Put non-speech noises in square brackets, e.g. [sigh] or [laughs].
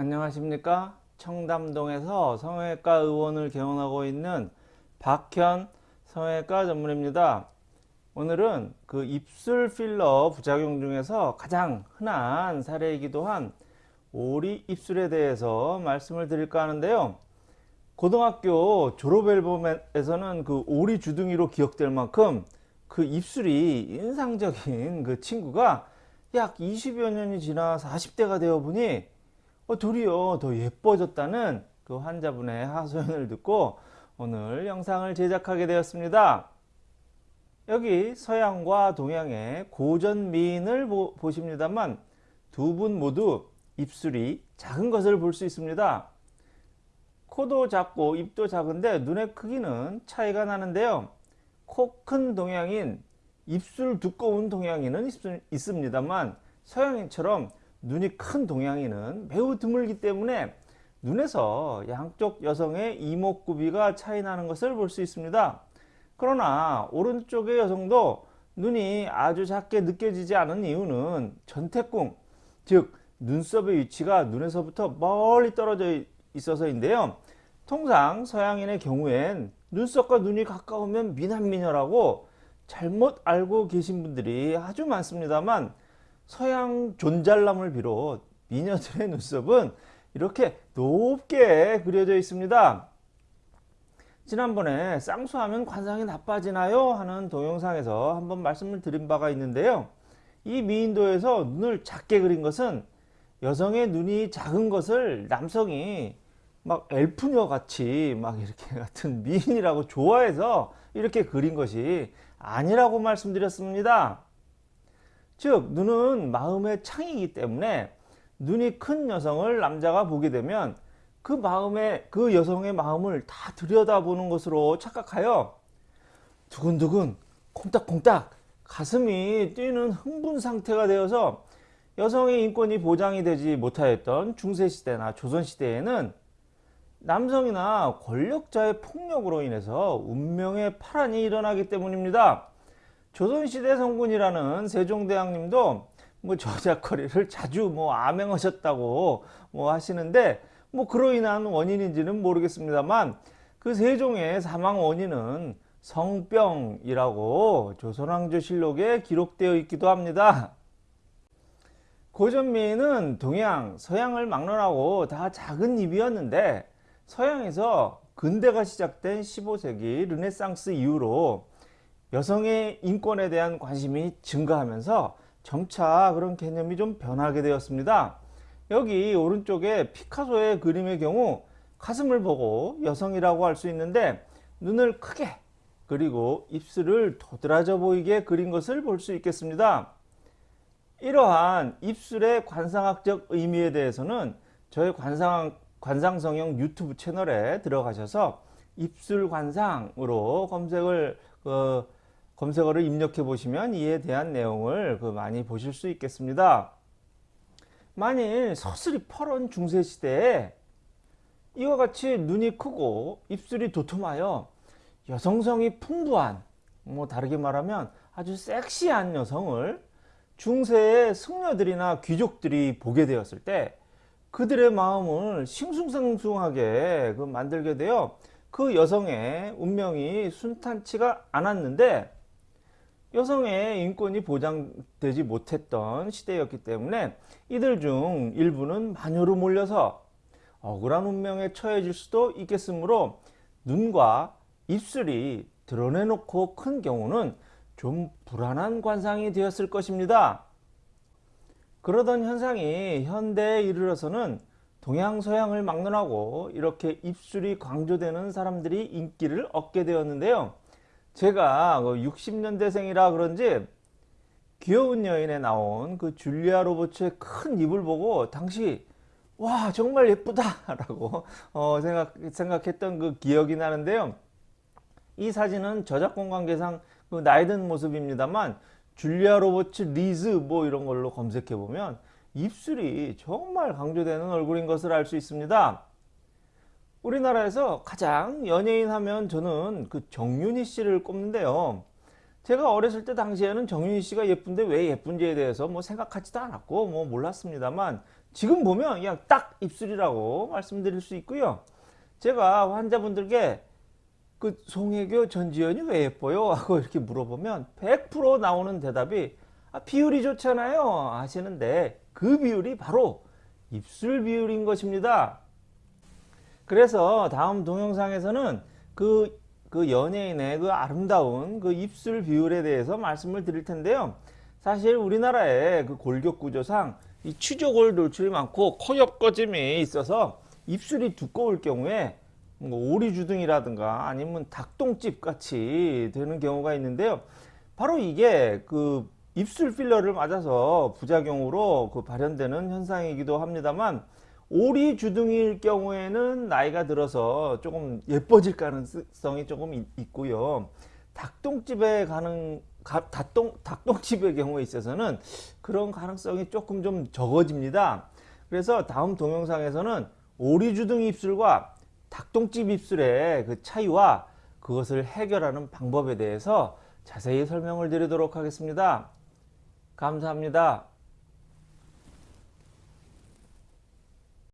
안녕하십니까? 청담동에서 성형외과 의원을 개원하고 있는 박현 성형외과 전문입니다. 오늘은 그 입술 필러 부작용 중에서 가장 흔한 사례이기도 한 오리 입술에 대해서 말씀을 드릴까 하는데요. 고등학교 졸업 앨범에서는 그 오리 주둥이로 기억될 만큼 그 입술이 인상적인 그 친구가 약 20여 년이 지나 40대가 되어 보니 어, 도리어 더 예뻐졌다는 그 환자분의 하소연을 듣고 오늘 영상을 제작하게 되었습니다. 여기 서양과 동양의 고전 미인을 보, 보십니다만 두 분 모두 입술이 작은 것을 볼 수 있습니다. 코도 작고 입도 작은데 눈의 크기는 차이가 나는데요. 코 큰 동양인, 입술 두꺼운 동양인은 있, 습니다만 서양인처럼 눈이 큰 동양인은 매우 드물기 때문에 눈에서 양쪽 여성의 이목구비가 차이 나는 것을 볼 수 있습니다. 그러나 오른쪽의 여성도 눈이 아주 작게 느껴지지 않은 이유는 전태궁 즉 눈썹의 위치가 눈에서부터 멀리 떨어져 있어서인데요. 통상 서양인의 경우엔 눈썹과 눈이 가까우면 미남미녀라고 잘못 알고 계신 분들이 아주 많습니다만 서양 존잘남을 비롯 미녀들의 눈썹은 이렇게 높게 그려져 있습니다. 지난번에 쌍수하면 관상이 나빠지나요? 하는 동영상에서 한번 말씀을 드린 바가 있는데요. 이 미인도에서 눈을 작게 그린 것은 여성의 눈이 작은 것을 남성이 막 엘프녀 같이 막 이렇게 [laughs] 같은 미인이라고 좋아해서 이렇게 그린 것이 아니라고 말씀드렸습니다. 즉 눈은 마음의 창이기 때문에 눈이 큰 여성을 남자가 보게 되면 그 마음에 그 여성의 마음을 다 들여다보는 것으로 착각하여 두근두근 콩닥콩닥 가슴이 뛰는 흥분 상태가 되어서 여성의 인권이 보장이 되지 못하였던 중세시대나 조선시대에는 남성이나 권력자의 폭력으로 인해서 운명의 파란이 일어나기 때문입니다. 조선시대 성군이라는 세종대왕님도 뭐 저작거리를 자주 뭐 암행하셨다고 뭐 하시는데 뭐 그로 인한 원인인지는 모르겠습니다만 그 세종의 사망 원인은 성병이라고 조선왕조실록에 기록되어 있기도 합니다. 고전미인은 동양, 서양을 막론하고 다 작은 입이었는데 서양에서 근대가 시작된 15세기 르네상스 이후로 여성의 인권에 대한 관심이 증가하면서 점차 그런 개념이 좀 변하게 되었습니다. 여기 오른쪽에 피카소의 그림의 경우 가슴을 보고 여성이라고 할 수 있는데 눈을 크게 그리고 입술을 도드라져 보이게 그린 것을 볼 수 있겠습니다. 이러한 입술의 관상학적 의미에 대해서는 저의 관상, 관상성형 유튜브 채널에 들어가셔서 입술 관상으로 검색을 어, 검색어를 입력해 보시면 이에 대한 내용을 그 많이 보실 수 있겠습니다. 만일 서슬이 퍼런 중세시대에 이와 같이 눈이 크고 입술이 도톰하여 여성성이 풍부한 뭐 다르게 말하면 아주 섹시한 여성을 중세의 승려들이나 귀족들이 보게 되었을 때 그들의 마음을 싱숭생숭하게 그 만들게 되어 그 여성의 운명이 순탄치가 않았는데 여성의 인권이 보장되지 못했던 시대였기 때문에 이들 중 일부는 마녀로 몰려서 억울한 운명에 처해질 수도 있겠으므로 눈과 입술이 드러내놓고 큰 경우는 좀 불안한 관상이 되었을 것입니다. 그러던 현상이 현대에 이르러서는 동양 서양을 막론하고 이렇게 입술이 강조되는 사람들이 인기를 얻게 되었는데요. 제가 60년대생이라 그 그런지 귀여운 여인에 나온 그 줄리아 로버츠의 큰 입을 보고 당시 와 정말 예쁘다 라고 어, 생각, 생각했던 그 기억이 나는데요. 이 사진은 저작권 관계상 그 나이 든 모습입니다만 줄리아 로버츠 리즈 뭐 이런 걸로 검색해 보면 입술이 정말 강조되는 얼굴인 것을 알 수 있습니다 우리나라에서 가장 연예인 하면 저는 그 정윤희 씨를 꼽는데요. 제가 어렸을 때 당시에는 정윤희 씨가 예쁜데 왜 예쁜지에 대해서 뭐 생각하지도 않았고 뭐 몰랐습니다만 지금 보면 그냥 딱 입술이라고 말씀드릴 수 있고요. 제가 환자분들께 그 송혜교 전지현이 왜 예뻐요? 하고 이렇게 물어보면 100% 나오는 대답이 아, 비율이 좋잖아요 하시는데 그 비율이 바로 입술 비율인 것입니다. 그래서 다음 동영상에서는 그, 그 연예인의 그 아름다운 그 입술 비율에 대해서 말씀을 드릴 텐데요. 사실 우리나라의 그 골격 구조상 이 취조골 돌출이 많고 코 옆거짐이 있어서 입술이 두꺼울 경우에 뭐 오리주둥이라든가 아니면 닭똥집 같이 되는 경우가 있는데요. 바로 이게 그 입술 필러를 맞아서 부작용으로 그 발현되는 현상이기도 합니다만 오리 주둥이일 경우에는 나이가 들어서 조금 예뻐질 가능성이 조금 있- 있고요. 닭똥집에 가는 가- 닭똥 닭똥집의 경우에 있어서는 그런 가능성이 조금 좀 적어집니다. 그래서 다음 동영상에서는 오리 주둥이 입술과 닭똥집 입술의 그 차이와 그것을 해결하는 방법에 대해서 자세히 설명을 드리도록 하겠습니다. 감사합니다.